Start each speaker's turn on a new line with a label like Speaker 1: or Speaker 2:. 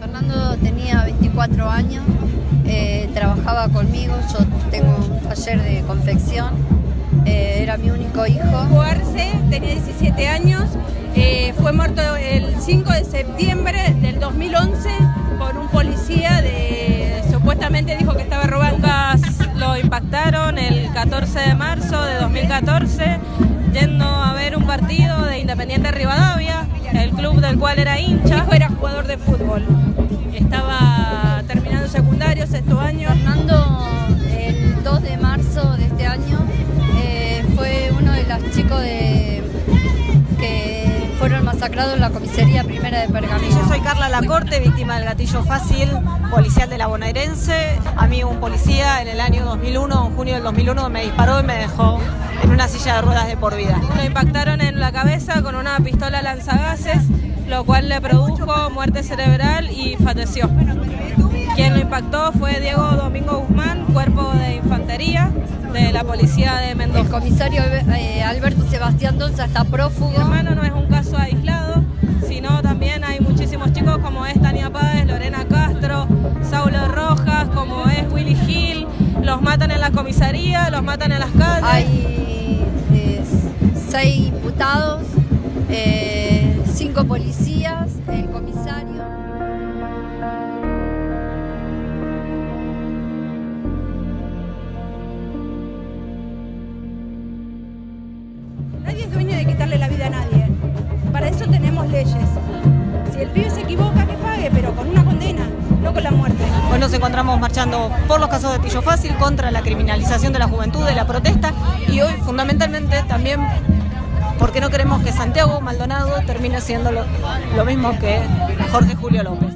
Speaker 1: Fernando tenía 24 años, eh, trabajaba conmigo, yo tengo un taller de confección, eh, era mi único hijo.
Speaker 2: Tenía 17 años, eh, fue muerto el 5 de septiembre del 2011 por un policía de, supuestamente dijo que estaba robando.
Speaker 3: Lo impactaron el 14 de marzo de 2014 yendo a ver un partido de Independiente Rivadavia, el club del cual era hincha.
Speaker 2: hijo era jugador de fútbol, estaba terminando secundario, sexto año.
Speaker 1: Fernando, el 2 de marzo de este año, eh, fue uno de los chicos de, fueron masacrados en la comisaría primera de Pergamino.
Speaker 4: Yo soy Carla Lacorte, víctima del gatillo fácil, policial de la bonaerense. A mí un policía en el año 2001, en junio del 2001, me disparó y me dejó en una silla de ruedas de por vida.
Speaker 3: Lo impactaron en la cabeza con una pistola lanzagases, lo cual le produjo muerte cerebral y falleció. Quien lo impactó fue Diego Domingo Guzmán, cuerpo de infantería de la policía de
Speaker 1: El
Speaker 3: Mendoza.
Speaker 1: comisario eh, Alberto Sebastián Donza está prófugo.
Speaker 3: Mi hermano no es un caso aislado, la comisaría, los matan en las calles.
Speaker 1: Hay eh, seis imputados, eh, cinco policías, el comisario.
Speaker 2: Nadie es dueño de quitarle la vida a nadie. Para eso tenemos leyes. Si el pibe se equivoca,
Speaker 4: nos encontramos marchando por los casos de Tillo Fácil contra la criminalización de la juventud, de la protesta y hoy fundamentalmente también porque no queremos que Santiago Maldonado termine siendo lo, lo mismo que Jorge Julio López.